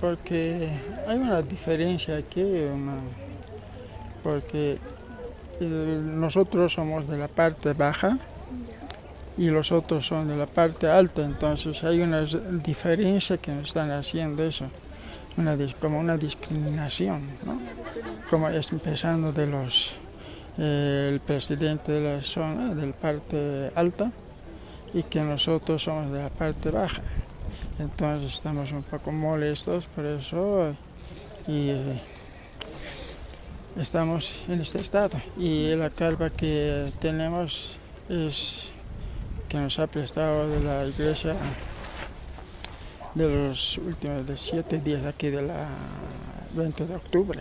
porque hay una diferencia aquí, porque eh, nosotros somos de la parte baja y los otros son de la parte alta, entonces hay una diferencia que nos están haciendo eso, como una discriminación, como es empezando de los eh, el presidente de la zona, de la parte alta, y que nosotros somos de la parte baja. Entonces estamos un poco molestos por eso y estamos en este estado. Y la carga que tenemos es que nos ha prestado la iglesia de los últimos de siete días aquí de la 20 de octubre.